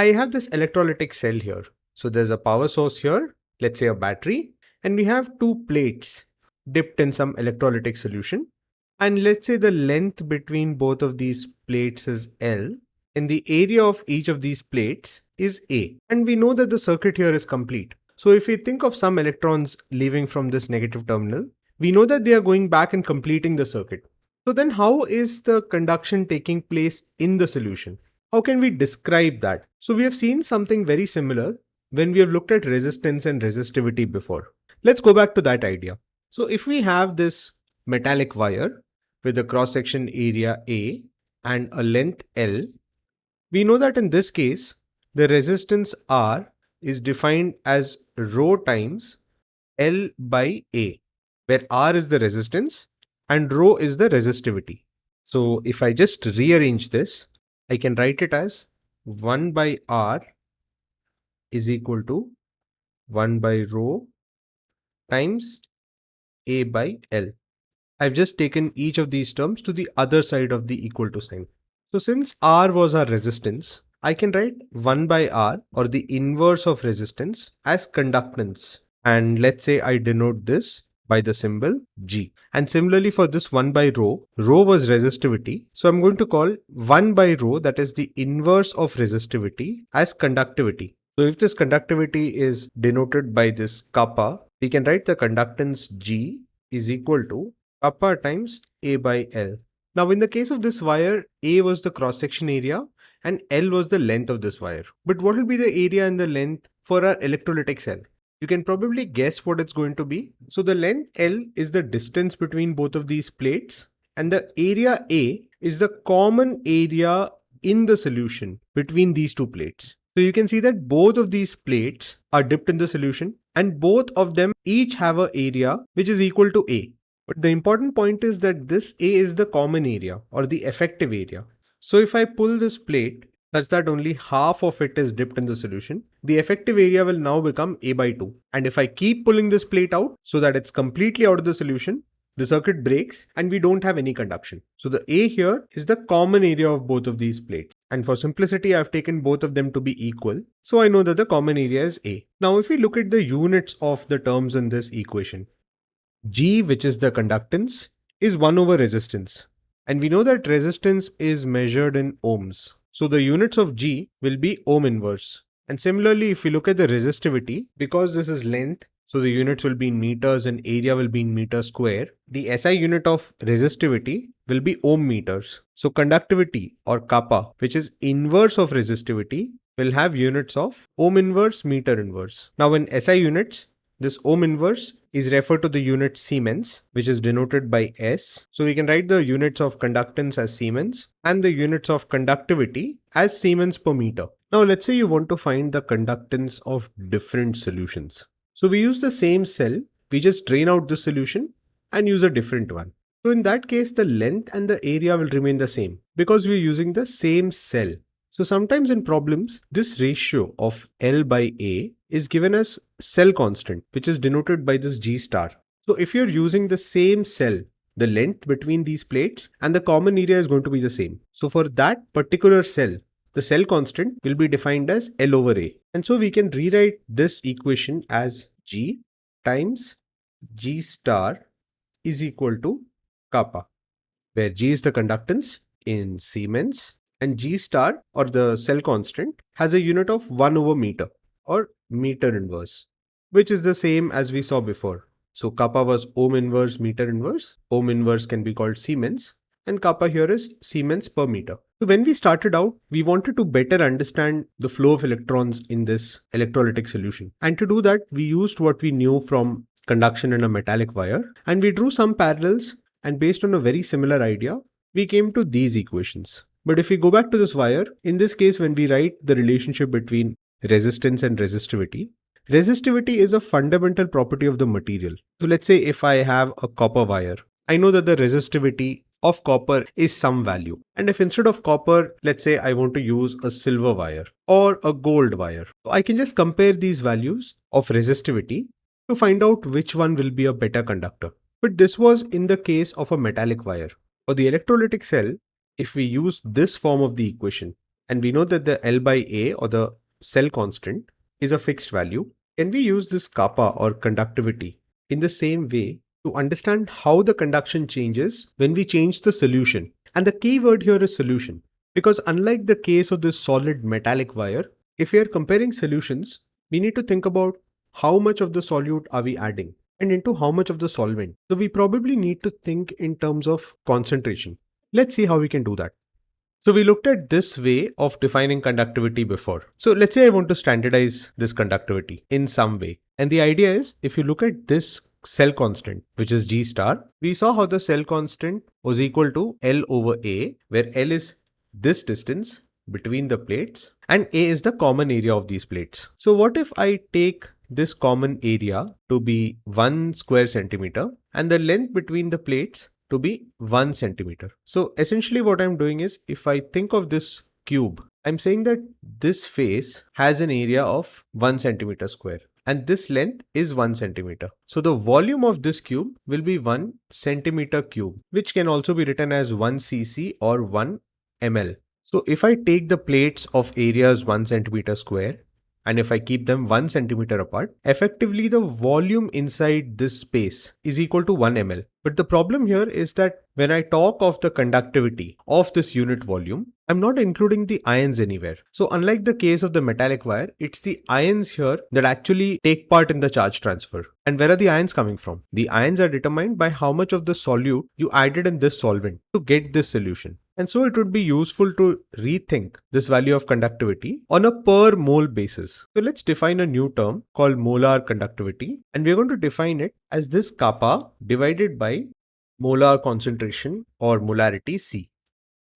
I have this electrolytic cell here. So there's a power source here, let's say a battery, and we have two plates dipped in some electrolytic solution. And let's say the length between both of these plates is L and the area of each of these plates is A. And we know that the circuit here is complete. So if we think of some electrons leaving from this negative terminal, we know that they are going back and completing the circuit. So then how is the conduction taking place in the solution? How can we describe that? So we have seen something very similar when we have looked at resistance and resistivity before. Let's go back to that idea. So if we have this metallic wire with a cross section area A and a length L, we know that in this case, the resistance R is defined as rho times L by A, where R is the resistance and rho is the resistivity. So if I just rearrange this, I can write it as 1 by R is equal to 1 by rho times A by L. I've just taken each of these terms to the other side of the equal to sign. So since R was our resistance, I can write 1 by R or the inverse of resistance as conductance. And let's say I denote this by the symbol G. And similarly for this 1 by rho, rho was resistivity. So I'm going to call 1 by rho that is the inverse of resistivity as conductivity. So if this conductivity is denoted by this kappa, we can write the conductance G is equal to kappa times A by L. Now in the case of this wire, A was the cross section area and L was the length of this wire. But what will be the area and the length for our electrolytic cell? You can probably guess what it's going to be. So the length L is the distance between both of these plates and the area A is the common area in the solution between these two plates. So you can see that both of these plates are dipped in the solution and both of them each have a area which is equal to A. But the important point is that this A is the common area or the effective area. So if I pull this plate such that only half of it is dipped in the solution, the effective area will now become A by 2. And if I keep pulling this plate out so that it's completely out of the solution, the circuit breaks and we don't have any conduction. So the A here is the common area of both of these plates. And for simplicity, I've taken both of them to be equal. So I know that the common area is A. Now, if we look at the units of the terms in this equation, G, which is the conductance, is 1 over resistance. And we know that resistance is measured in ohms. So the units of G will be ohm inverse. And similarly, if we look at the resistivity, because this is length, so the units will be in meters and area will be in meter square, the SI unit of resistivity will be ohm meters. So conductivity or kappa, which is inverse of resistivity, will have units of ohm inverse meter inverse. Now in SI units, this ohm inverse is referred to the unit Siemens, which is denoted by S. So we can write the units of conductance as Siemens and the units of conductivity as Siemens per meter. Now let's say you want to find the conductance of different solutions. So we use the same cell, we just drain out the solution and use a different one. So in that case, the length and the area will remain the same because we're using the same cell. So sometimes in problems, this ratio of L by A is given as cell constant, which is denoted by this G star. So if you're using the same cell, the length between these plates and the common area is going to be the same. So for that particular cell, the cell constant will be defined as L over A. And so we can rewrite this equation as G times G star is equal to kappa, where G is the conductance in Siemens and G star or the cell constant has a unit of 1 over meter or meter inverse, which is the same as we saw before. So kappa was ohm inverse meter inverse. Ohm inverse can be called Siemens and kappa here is Siemens per meter. So when we started out, we wanted to better understand the flow of electrons in this electrolytic solution. And to do that, we used what we knew from conduction in a metallic wire and we drew some parallels and based on a very similar idea, we came to these equations. But if we go back to this wire, in this case, when we write the relationship between resistance and resistivity. Resistivity is a fundamental property of the material. So let's say if I have a copper wire, I know that the resistivity of copper is some value. And if instead of copper, let's say I want to use a silver wire or a gold wire, I can just compare these values of resistivity to find out which one will be a better conductor. But this was in the case of a metallic wire. For the electrolytic cell, if we use this form of the equation, and we know that the L by A or the cell constant is a fixed value, can we use this kappa or conductivity in the same way to understand how the conduction changes when we change the solution? And the key word here is solution. Because unlike the case of this solid metallic wire, if we are comparing solutions, we need to think about how much of the solute are we adding and into how much of the solvent. So we probably need to think in terms of concentration. Let's see how we can do that. So we looked at this way of defining conductivity before. So let's say I want to standardize this conductivity in some way. And the idea is if you look at this cell constant, which is G star, we saw how the cell constant was equal to L over A, where L is this distance between the plates and A is the common area of these plates. So what if I take this common area to be 1 square centimeter and the length between the plates to be 1 centimeter. So essentially what I'm doing is if I think of this cube, I'm saying that this face has an area of 1 centimeter square and this length is 1 centimeter. So the volume of this cube will be 1 centimeter cube which can also be written as 1 cc or 1 ml. So if I take the plates of areas 1 centimeter square and if I keep them 1 centimeter apart, effectively the volume inside this space is equal to 1 ml. But the problem here is that when I talk of the conductivity of this unit volume, I'm not including the ions anywhere. So unlike the case of the metallic wire, it's the ions here that actually take part in the charge transfer. And where are the ions coming from? The ions are determined by how much of the solute you added in this solvent to get this solution. And so it would be useful to rethink this value of conductivity on a per mole basis. So let's define a new term called molar conductivity and we're going to define it as this kappa divided by molar concentration or molarity C.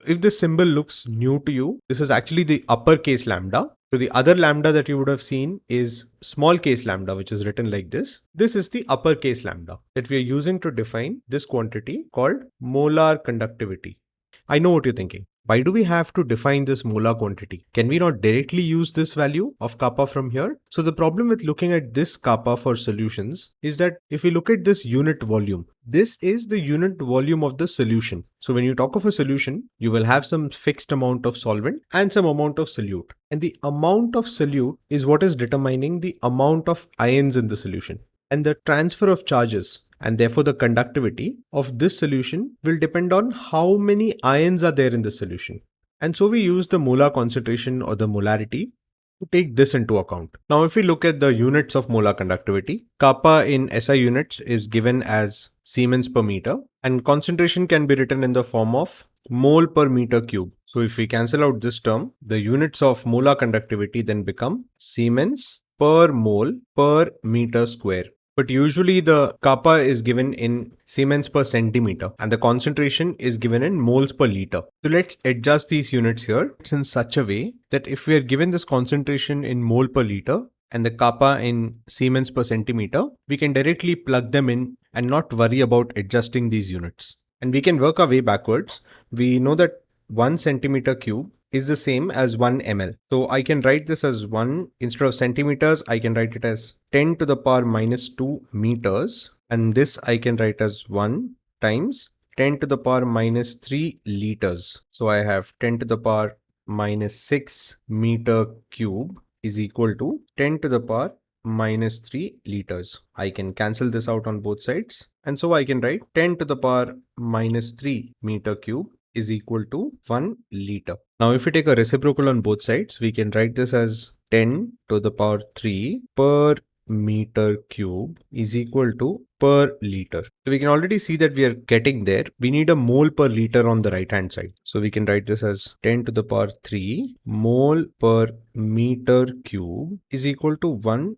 If this symbol looks new to you, this is actually the uppercase lambda. So the other lambda that you would have seen is small case lambda, which is written like this. This is the uppercase lambda that we are using to define this quantity called molar conductivity. I know what you're thinking. Why do we have to define this molar quantity? Can we not directly use this value of kappa from here? So the problem with looking at this kappa for solutions is that if we look at this unit volume, this is the unit volume of the solution. So when you talk of a solution, you will have some fixed amount of solvent and some amount of solute. And the amount of solute is what is determining the amount of ions in the solution. And the transfer of charges and therefore the conductivity of this solution will depend on how many ions are there in the solution. And so we use the molar concentration or the molarity to take this into account. Now if we look at the units of molar conductivity, kappa in SI units is given as Siemens per meter and concentration can be written in the form of mole per meter cube. So if we cancel out this term, the units of molar conductivity then become Siemens per mole per meter square but usually the kappa is given in Siemens per centimeter and the concentration is given in moles per liter. So let's adjust these units here it's in such a way that if we are given this concentration in mole per liter and the kappa in Siemens per centimeter, we can directly plug them in and not worry about adjusting these units. And we can work our way backwards. We know that 1 centimeter cube is the same as 1 ml. So I can write this as 1 instead of centimeters, I can write it as 10 to the power minus 2 meters. And this I can write as 1 times 10 to the power minus 3 liters. So I have 10 to the power minus 6 meter cube is equal to 10 to the power minus 3 liters. I can cancel this out on both sides. And so I can write 10 to the power minus 3 meter cube is equal to 1 liter. Now if we take a reciprocal on both sides, we can write this as 10 to the power 3 per meter cube is equal to per liter. So we can already see that we are getting there. We need a mole per liter on the right hand side. So we can write this as 10 to the power 3 mole per meter cube is equal to 1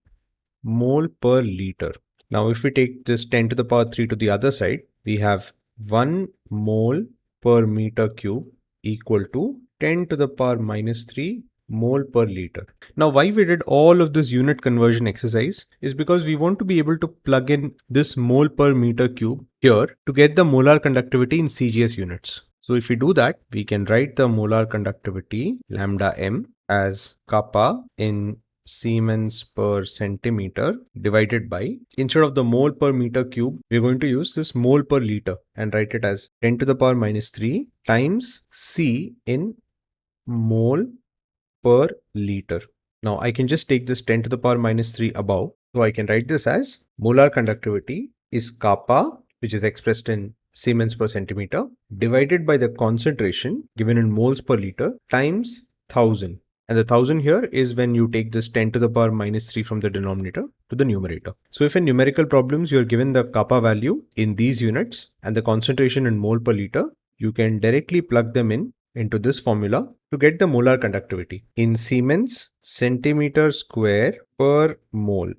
mole per liter. Now if we take this 10 to the power 3 to the other side, we have 1 mole per meter cube equal to 10 to the power minus 3 mole per liter. Now why we did all of this unit conversion exercise is because we want to be able to plug in this mole per meter cube here to get the molar conductivity in CGS units. So if we do that, we can write the molar conductivity lambda m as kappa in Siemens per centimeter divided by, instead of the mole per meter cube, we're going to use this mole per liter and write it as 10 to the power minus 3 times C in mole per liter. Now I can just take this 10 to the power minus 3 above. So I can write this as molar conductivity is kappa, which is expressed in Siemens per centimeter, divided by the concentration given in moles per liter times 1000. And the 1000 here is when you take this 10 to the power minus 3 from the denominator to the numerator. So if in numerical problems you're given the kappa value in these units and the concentration in mole per liter, you can directly plug them in into this formula to get the molar conductivity in Siemens centimeter square per mole.